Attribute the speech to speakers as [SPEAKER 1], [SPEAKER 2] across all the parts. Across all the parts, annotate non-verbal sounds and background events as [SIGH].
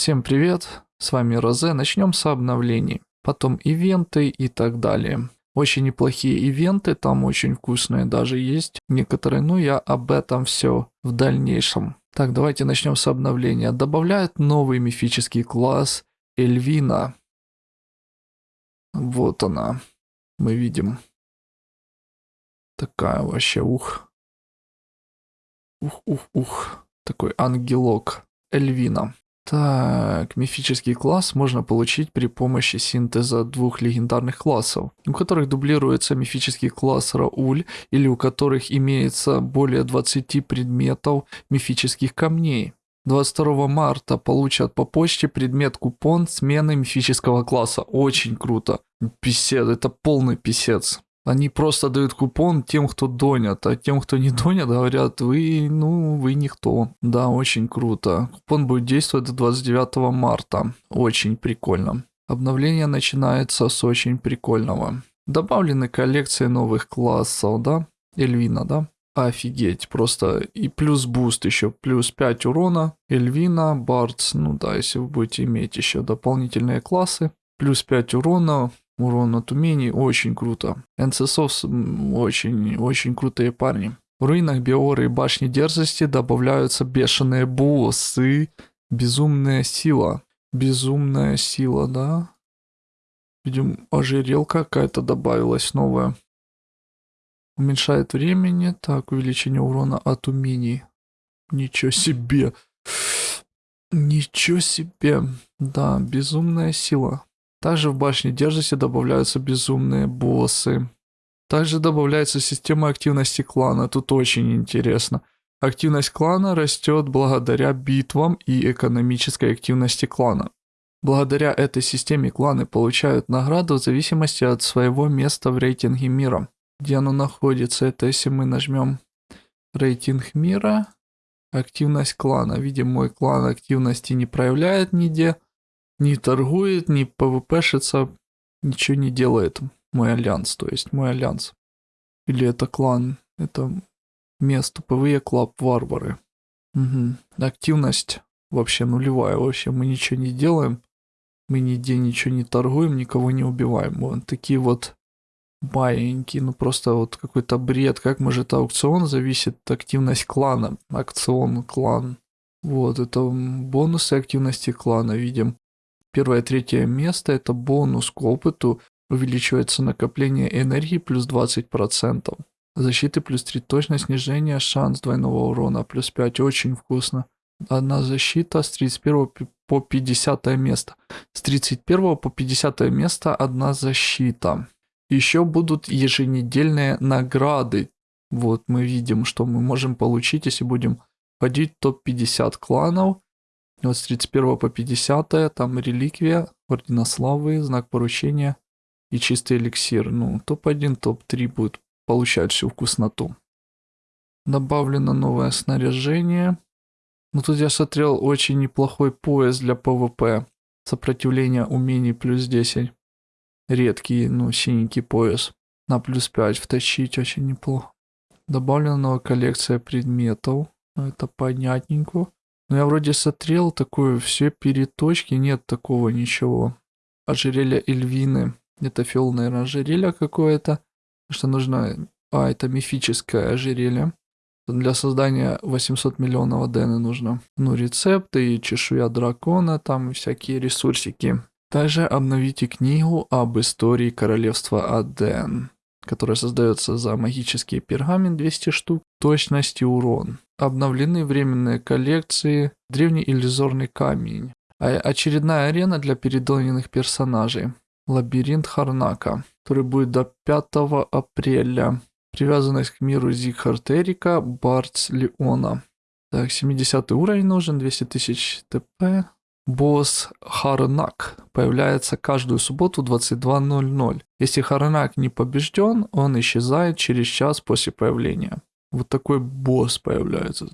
[SPEAKER 1] Всем привет, с вами Розе, начнем с обновлений, потом ивенты и так далее. Очень неплохие ивенты, там очень вкусные даже есть некоторые, но я об этом все в дальнейшем. Так, давайте начнем с обновления. Добавляют новый мифический класс Эльвина. Вот она, мы видим. Такая вообще, ух. Ух, ух, ух. Такой ангелок Эльвина. Так, мифический класс можно получить при помощи синтеза двух легендарных классов, у которых дублируется мифический класс Рауль или у которых имеется более 20 предметов мифических камней. 22 марта получат по почте предмет купон смены мифического класса. Очень круто. Писец, это полный писец. Они просто дают купон тем, кто донят, а тем, кто не [LAUGHS] донят, говорят, вы, ну, вы никто. Да, очень круто. Купон будет действовать до 29 марта. Очень прикольно. Обновление начинается с очень прикольного. Добавлены коллекции новых классов, да? Эльвина, да? Офигеть, просто и плюс буст еще, плюс 5 урона, Эльвина, Бардс, ну да, если вы будете иметь еще дополнительные классы, плюс 5 урона, урон от умений, очень круто. НССов очень, очень крутые парни. В руинах Биоры и Башни Дерзости добавляются бешеные боссы, безумная сила. Безумная сила, да? Видим, ожерелка какая-то добавилась новая. Уменьшает времени. Так, увеличение урона от умений. Ничего себе. Ничего себе. Да, безумная сила. Также в башне Дерзости добавляются безумные боссы. Также добавляется система активности клана. Тут очень интересно. Активность клана растет благодаря битвам и экономической активности клана. Благодаря этой системе кланы получают награду в зависимости от своего места в рейтинге мира. Где оно находится, это если мы нажмем рейтинг мира, активность клана. Видим, мой клан активности не проявляет нигде не торгует, не пвпшится, ничего не делает мой альянс, то есть мой альянс. Или это клан, это место PvE Club Варвары. Угу. Активность вообще нулевая, вообще мы ничего не делаем, мы нигде ничего не торгуем, никого не убиваем. Вот такие вот маленькие, ну просто вот какой-то бред, как может аукцион зависит активность клана, акцион, клан. Вот, это бонусы активности клана, видим. Первое третье место это бонус к опыту, увеличивается накопление энергии плюс 20%. Защиты плюс 3 точность, снижение, шанс двойного урона плюс 5, очень вкусно. Одна защита с 31 по 50 место. С 31 по 50 место одна защита. Еще будут еженедельные награды. Вот мы видим, что мы можем получить, если будем входить в топ-50 кланов. Вот с 31 по 50 там реликвия, ордена славы, знак поручения и чистый эликсир. Ну, топ-1, топ-3 будет получать всю вкусноту. Добавлено новое снаряжение. Ну тут я смотрел очень неплохой пояс для ПВП. Сопротивление умений плюс 10. Редкий, ну, синенький пояс. На плюс 5 втащить очень неплохо. Добавлена новая коллекция предметов. Ну, это понятненько. Но я вроде смотрел такое, все переточки, нет такого ничего. Ожерелье Эльвины. Это фиол, наверное, ожерелье какое-то. Что нужно... А, это мифическое ожерелье. Для создания 800 миллионов Адены нужно. Ну, рецепты и чешуя дракона, там всякие ресурсики. Также обновите книгу об истории королевства Аден, которая создается за магический пергамент 200 штук, точность и урон обновлены временные коллекции «Древний иллюзорный камень», а очередная арена для передоненных персонажей «Лабиринт Харнака», который будет до 5 апреля. Привязанность к миру Зигхард Эрика, Бартс Леона. Так, 70 уровень нужен, 200 тысяч ТП. Босс Харнак появляется каждую субботу 22.00. Если Харнак не побежден, он исчезает через час после появления вот такой босс появляется.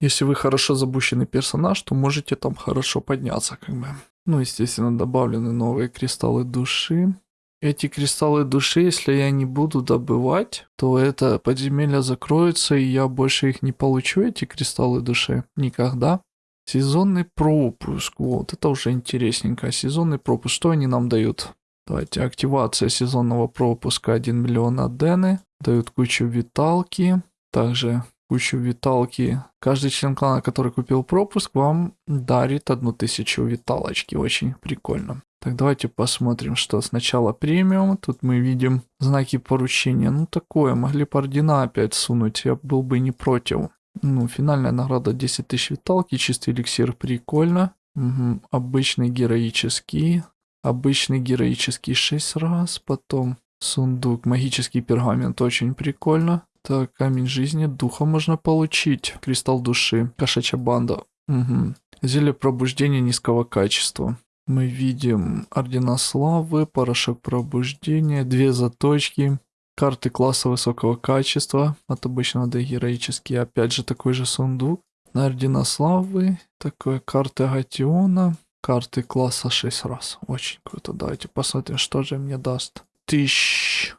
[SPEAKER 1] Если вы хорошо забущенный персонаж, то можете там хорошо подняться, как бы. Ну, естественно, добавлены новые кристаллы души. Эти кристаллы души, если я не буду добывать, то это подземелье закроется, и я больше их не получу, эти кристаллы души, никогда. Сезонный пропуск. Вот, это уже интересненько. Сезонный пропуск. Что они нам дают? Давайте, активация сезонного пропуска 1 миллион адены. Дают кучу виталки. Также кучу виталки. Каждый член клана, который купил пропуск, вам дарит одну тысячу виталочки. Очень прикольно. Так, давайте посмотрим, что сначала премиум. Тут мы видим знаки поручения. Ну, такое, могли бы ордена опять сунуть, я был бы не против. Ну, финальная награда 10 тысяч виталки, чистый эликсир, прикольно. Угу. Обычный героический. Обычный героический 6 раз, потом сундук, магический пергамент, очень прикольно. Так, камень жизни, духа можно получить. Кристалл души, кошачья банда. Угу. Зелье пробуждения низкого качества. Мы видим ордена славы, порошок пробуждения, две заточки, карты класса высокого качества, от обычного до героические, опять же такой же сундук. На ордена славы, такой карты Агатиона, карты класса 6 раз. Очень круто. Давайте посмотрим, что же мне даст. Тысяч.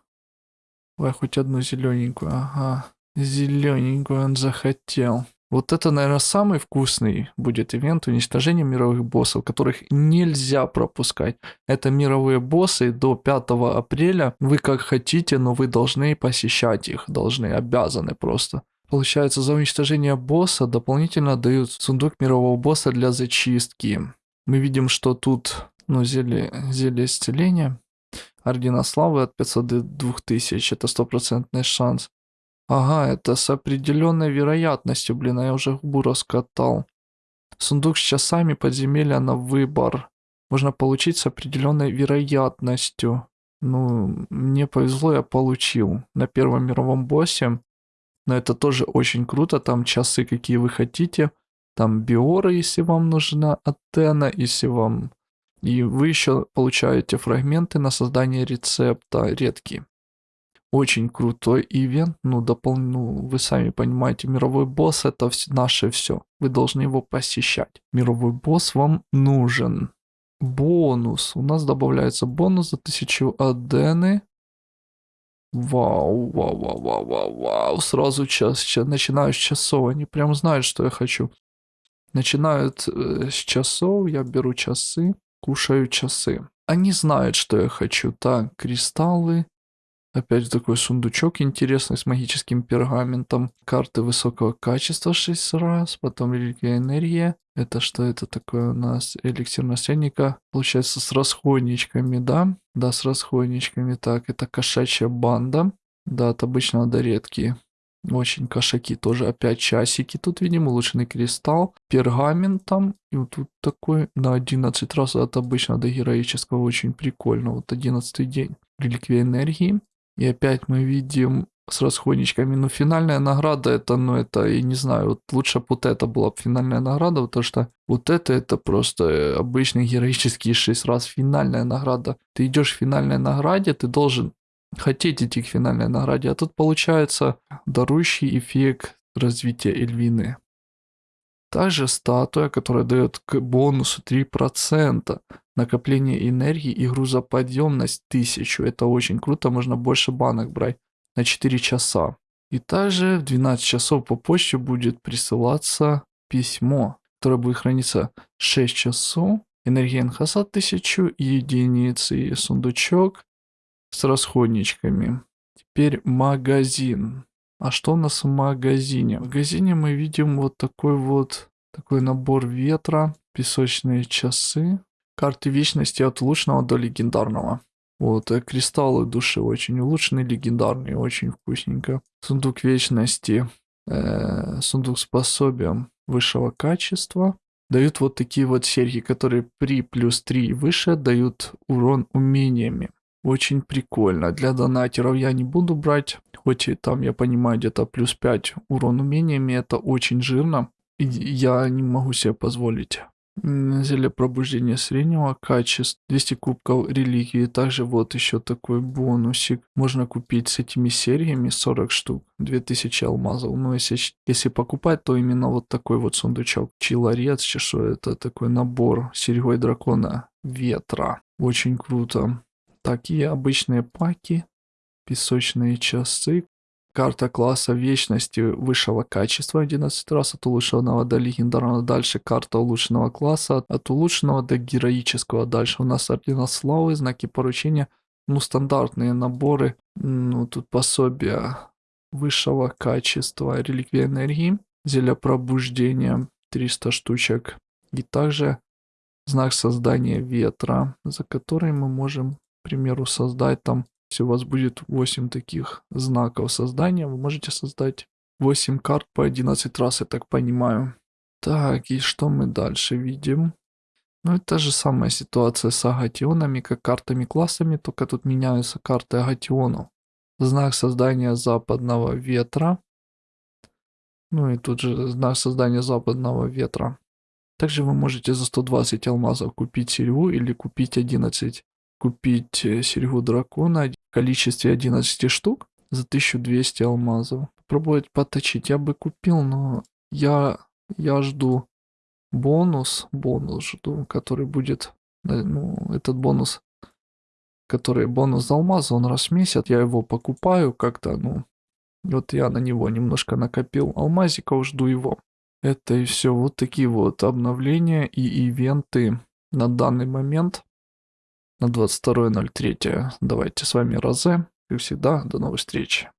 [SPEAKER 1] Ой, хоть одну зелененькую. Ага. Зелененькую он захотел. Вот это, наверное, самый вкусный будет ивент уничтожения мировых боссов, которых нельзя пропускать. Это мировые боссы до 5 апреля. Вы как хотите, но вы должны посещать их. Должны, обязаны просто. Получается, за уничтожение босса дополнительно дают сундук мирового босса для зачистки. Мы видим, что тут, ну, зелье, зелье исцеления. Ордена славы от 500 до 2000. Это стопроцентный шанс. Ага, это с определенной вероятностью, блин, а я уже губу раскатал. Сундук с часами подземелья на выбор. Можно получить с определенной вероятностью. Ну, мне повезло, я получил. На первом мировом боссе. Но это тоже очень круто. Там часы, какие вы хотите. Там биоры, если вам нужна антенна, если вам... И вы еще получаете фрагменты на создание рецепта редкие. Очень крутой ивент, ну, допол... ну, вы сами понимаете, мировой босс это все, наше все. Вы должны его посещать. Мировой босс вам нужен. Бонус. У нас добавляется бонус за 1000 адены. Вау, вау, вау, вау, вау, вау. Сразу час, час начинаю с часов. Они прям знают, что я хочу. Начинают э, с часов, я беру часы, кушаю часы. Они знают, что я хочу. Так, кристаллы. Опять такой сундучок интересный с магическим пергаментом. Карты высокого качества 6 раз. Потом реликвия энергия. Это что это такое у нас? Эликсир наследника. Получается с расходничками, да? Да, с расходничками. Так, это кошачья банда. Да, от обычного до редкие. Очень кошаки тоже. Опять часики. Тут видим улучшенный кристалл. Пергаментом. И вот тут такой на 11 раз от обычного до героического. Очень прикольно. Вот 11 день. Реликвия энергии. И опять мы видим с расходничками. Ну, финальная награда, это, ну, это, я не знаю, вот лучше бы вот это была бы финальная награда, потому что вот это, это просто обычный героический шесть раз финальная награда. Ты идешь в финальной награде, ты должен хотеть идти к финальной награде, а тут получается дарующий эффект развития Эльвины. Также статуя, которая дает к бонусу 3%. Накопление энергии и грузоподъемность 1000. Это очень круто, можно больше банок брать на 4 часа. И также в 12 часов по почте будет присылаться письмо, которое будет храниться 6 часов. Энергия НХС 1000 единиц и сундучок с расходничками. Теперь магазин. А что у нас в магазине? В магазине мы видим вот такой вот такой набор ветра, песочные часы, карты вечности от улучшенного до легендарного. Вот, э, кристаллы души очень улучшенные, легендарные, очень вкусненько. Сундук вечности, э, сундук с пособием высшего качества. Дают вот такие вот серьги, которые при плюс 3 и выше дают урон умениями. Очень прикольно. Для донатеров я не буду брать. Хоть и там, я понимаю, где-то плюс 5 урон умениями. Это очень жирно. И я не могу себе позволить. Зелье пробуждения среднего качества. 200 кубков реликвии. Также вот еще такой бонусик. Можно купить с этими сериями 40 штук. 2000 алмазов. Но если, если покупать, то именно вот такой вот сундучок. Чилорец, что это такой набор серьгой дракона ветра. Очень круто. Такие обычные паки, песочные часы. Карта класса вечности высшего качества 11 раз от улучшенного до легендарного. Дальше карта улучшенного класса от улучшенного до героического. Дальше у нас ордена славы, знаки поручения. Ну, стандартные наборы. Ну, тут пособия высшего качества. Реликвия энергии. Зелье пробуждения. 300 штучек. И также знак создания ветра, за который мы можем, к примеру, создать там если у вас будет 8 таких знаков создания, вы можете создать 8 карт по 11 раз, я так понимаю. Так, и что мы дальше видим? Ну, это та же самая ситуация с агатионами, как картами-классами, только тут меняются карты агатиону. Знак создания западного ветра. Ну и тут же знак создания западного ветра. Также вы можете за 120 алмазов купить серьгу или купить 11 купить э, серьгу дракона в количестве 11 штук за 1200 алмазов. Попробовать поточить я бы купил, но я, я жду бонус, бонус жду, который будет, э, ну, этот бонус, который бонус за алмазы, он раз в месяц, я его покупаю как-то, ну, вот я на него немножко накопил алмазиков, жду его. Это и все, вот такие вот обновления и ивенты на данный момент на 22.03. Давайте с вами Розе. Как всегда, до новых встреч.